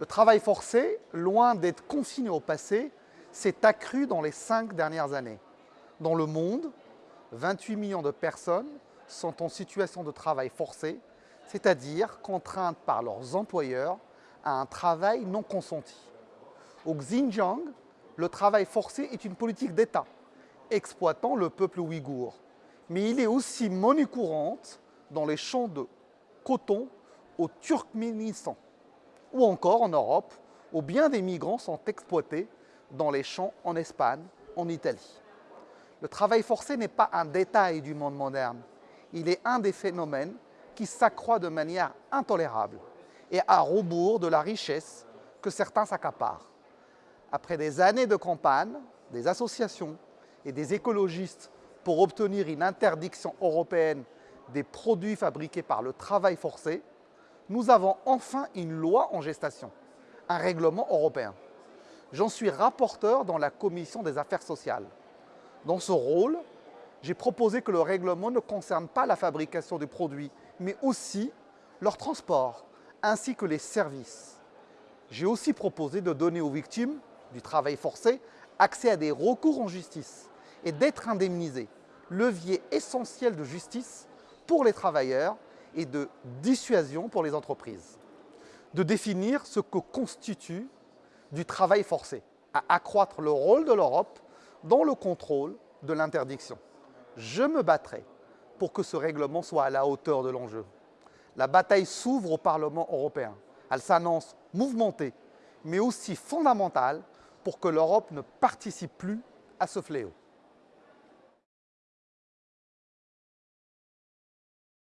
Le travail forcé, loin d'être consigné au passé, s'est accru dans les cinq dernières années. Dans le monde, 28 millions de personnes sont en situation de travail forcé, c'est-à-dire contraintes par leurs employeurs à un travail non consenti. Au Xinjiang, le travail forcé est une politique d'État, exploitant le peuple ouïghour. Mais il est aussi monnaie courante dans les champs de coton au Turkménistan ou encore en Europe, où bien des migrants sont exploités dans les champs en Espagne, en Italie. Le travail forcé n'est pas un détail du monde moderne. Il est un des phénomènes qui s'accroît de manière intolérable et à rebours de la richesse que certains s'accaparent. Après des années de campagne, des associations et des écologistes pour obtenir une interdiction européenne des produits fabriqués par le travail forcé, nous avons enfin une loi en gestation, un règlement européen. J'en suis rapporteur dans la commission des affaires sociales. Dans ce rôle, j'ai proposé que le règlement ne concerne pas la fabrication des produits, mais aussi leur transport, ainsi que les services. J'ai aussi proposé de donner aux victimes du travail forcé accès à des recours en justice et d'être indemnisés, levier essentiel de justice pour les travailleurs et de dissuasion pour les entreprises. De définir ce que constitue du travail forcé, à accroître le rôle de l'Europe dans le contrôle de l'interdiction. Je me battrai pour que ce règlement soit à la hauteur de l'enjeu. La bataille s'ouvre au Parlement européen. Elle s'annonce mouvementée, mais aussi fondamentale pour que l'Europe ne participe plus à ce fléau.